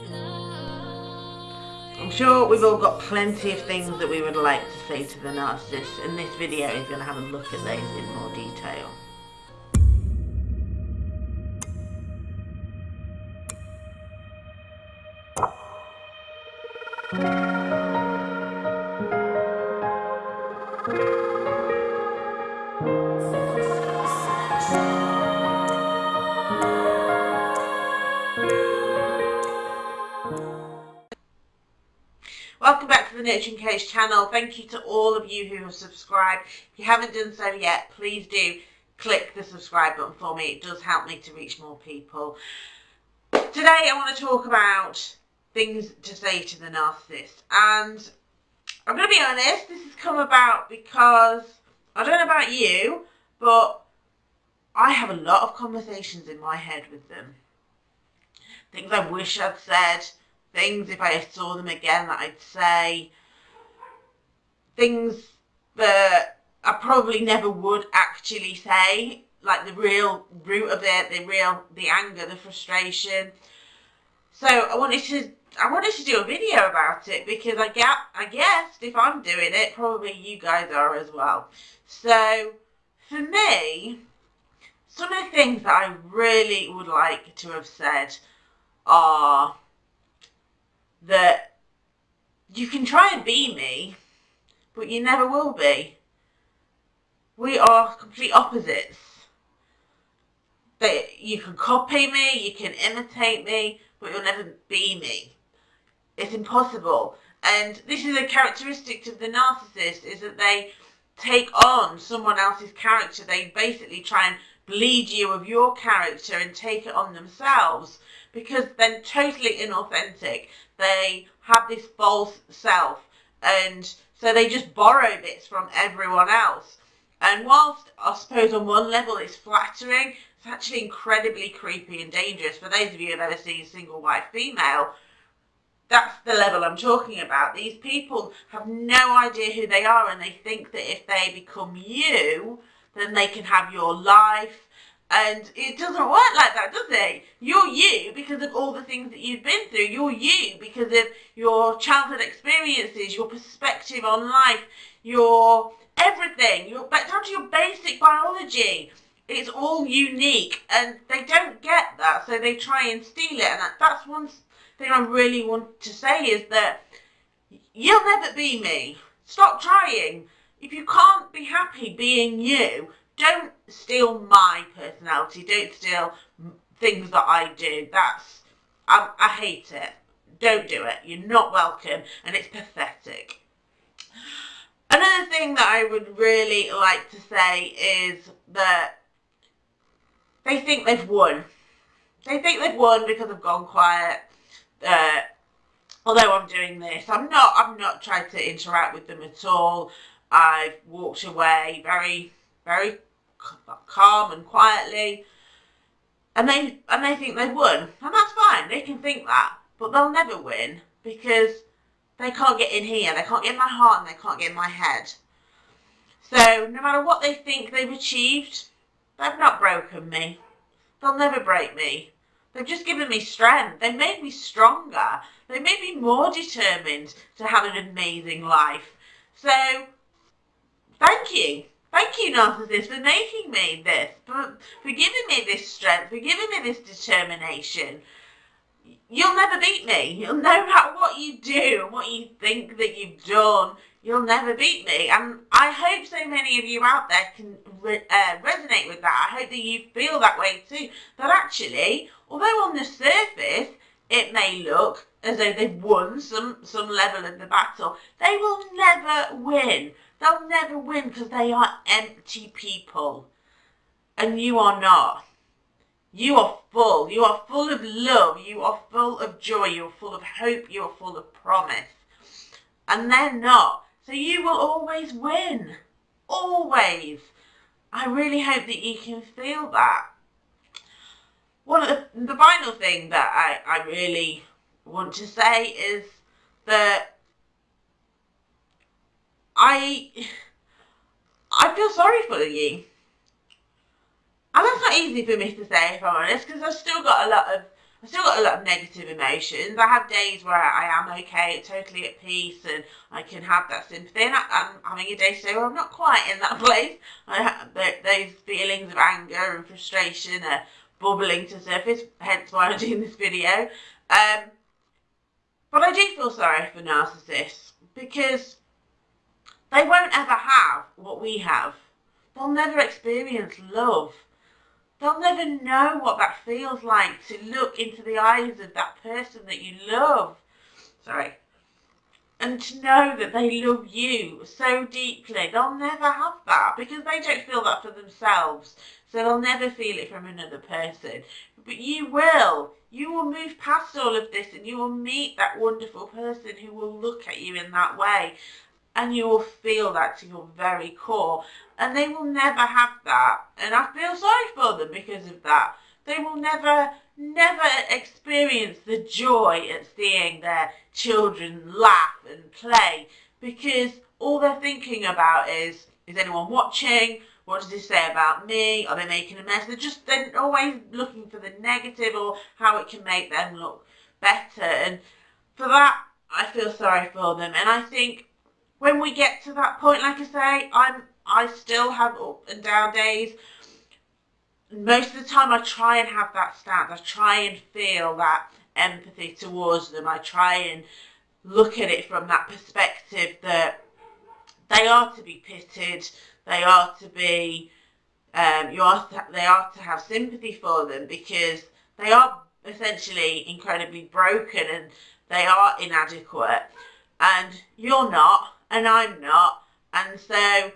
I'm sure we've all got plenty of things that we would like to say to the narcissist and this video is going to have a look at those in more detail. Welcome back to the Nurturing Coach channel. Thank you to all of you who have subscribed. If you haven't done so yet, please do click the subscribe button for me. It does help me to reach more people. Today I want to talk about things to say to the narcissist. And I'm going to be honest, this has come about because, I don't know about you, but I have a lot of conversations in my head with them. Things I wish I'd said, things if I saw them again that I'd say, things that I probably never would actually say, like the real root of it, the real, the anger, the frustration. So I wanted to, I wanted to do a video about it because I get, I guessed if I'm doing it, probably you guys are as well. So for me, some of the things that I really would like to have said are that you can try and be me, but you never will be. We are complete opposites. That you can copy me, you can imitate me, but you'll never be me. It's impossible. And this is a characteristic of the narcissist, is that they take on someone else's character. They basically try and bleed you of your character and take it on themselves because they're totally inauthentic. They have this false self and so they just borrow bits from everyone else. And whilst I suppose on one level it's flattering, it's actually incredibly creepy and dangerous. For those of you who have ever seen Single White Female, that's the level I'm talking about. These people have no idea who they are and they think that if they become you, then they can have your life. And it doesn't work like that, does it? You're you because of all the things that you've been through. You're you because of your childhood experiences, your perspective on life, your everything, your down to your basic biology. It's all unique, and they don't get that, so they try and steal it. And that's one thing I really want to say is that you'll never be me. Stop trying. If you can't be happy being you, don't steal my personality. Don't steal things that I do. That's, I, I hate it. Don't do it. You're not welcome and it's pathetic. Another thing that I would really like to say is that they think they've won. They think they've won because I've gone quiet. Uh, although I'm doing this, I'm not. I'm not trying to interact with them at all. I've walked away very, very calm and quietly, and they and they think they've won, and that's fine. They can think that, but they'll never win because they can't get in here. They can't get in my heart, and they can't get in my head. So no matter what they think they've achieved, they've not broken me. They'll never break me. They've just given me strength. They've made me stronger. They made me more determined to have an amazing life. So, thank you. Thank you, narcissist, for making me this, for, for giving me this strength, for giving me this determination. You'll never beat me. You'll no matter what you do and what you think that you've done, you'll never beat me. And I hope so many of you out there can re uh, resonate with that. I hope that you feel that way too. That actually, although on the surface it may look as though they've won some, some level of the battle, they will never win. They'll never win because they are empty people. And you are not. You are full. You are full of love. You are full of joy. You are full of hope. You are full of promise. And they're not. So you will always win. Always. I really hope that you can feel that. One of the, the final thing that I, I really want to say is that I I feel sorry for you. And that's not easy for me to say, if I'm honest, because I've still got a lot of I still got a lot of negative emotions. I have days where I am okay, totally at peace, and I can have that sympathy. And I, am having a day today where I'm not quite in that place. Those feelings of anger and frustration are bubbling to the surface, hence why I'm doing this video. Um, but I do feel sorry for narcissists because they won't ever have what we have. They'll never experience love. They'll never know what that feels like to look into the eyes of that person that you love. Sorry. And to know that they love you so deeply. They'll never have that because they don't feel that for themselves. So they'll never feel it from another person. But you will. You will move past all of this and you will meet that wonderful person who will look at you in that way. And you will feel that to your very core. And they will never have that. And I feel sorry for them because of that. They will never, never experience the joy at seeing their children laugh and play because all they're thinking about is, is anyone watching? What does this say about me? Are they making a mess? They're just they're always looking for the negative or how it can make them look better. And for that, I feel sorry for them. And I think when we get to that point, like I say, I'm I still have up and down days. Most of the time, I try and have that stance. I try and feel that empathy towards them. I try and look at it from that perspective that they are to be pitied they are to be, um, you are to, they are to have sympathy for them because they are essentially incredibly broken and they are inadequate. And you're not, and I'm not. And so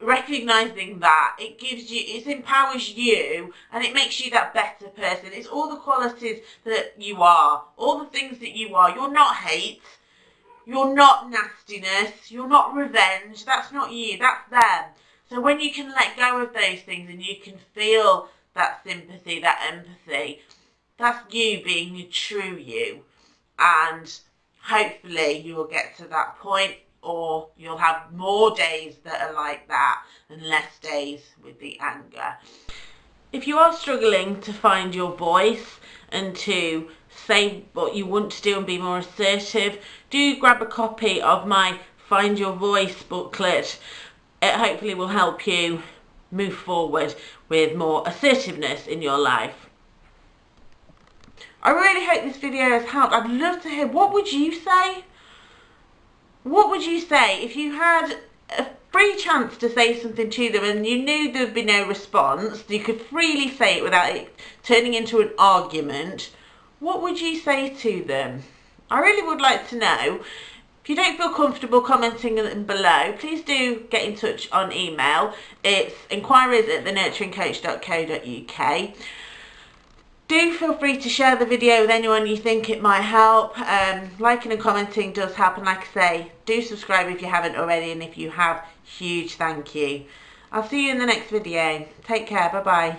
recognizing that it gives you it empowers you and it makes you that better person it's all the qualities that you are all the things that you are you're not hate you're not nastiness. You're not revenge. That's not you. That's them. So when you can let go of those things and you can feel that sympathy, that empathy, that's you being the true you. And hopefully you will get to that point or you'll have more days that are like that and less days with the anger. If you are struggling to find your voice and to say what you want to do and be more assertive, do grab a copy of my Find Your Voice booklet. It hopefully will help you move forward with more assertiveness in your life. I really hope this video has helped. I'd love to hear, what would you say? What would you say if you had a free chance to say something to them and you knew there would be no response, you could freely say it without it turning into an argument, what would you say to them? I really would like to know. If you don't feel comfortable commenting them below, please do get in touch on email. It's inquiries at thenurturingcoach.co.uk. Do feel free to share the video with anyone you think it might help. Um, liking and commenting does help and like I say, do subscribe if you haven't already and if you have, huge thank you. I'll see you in the next video. Take care, bye bye.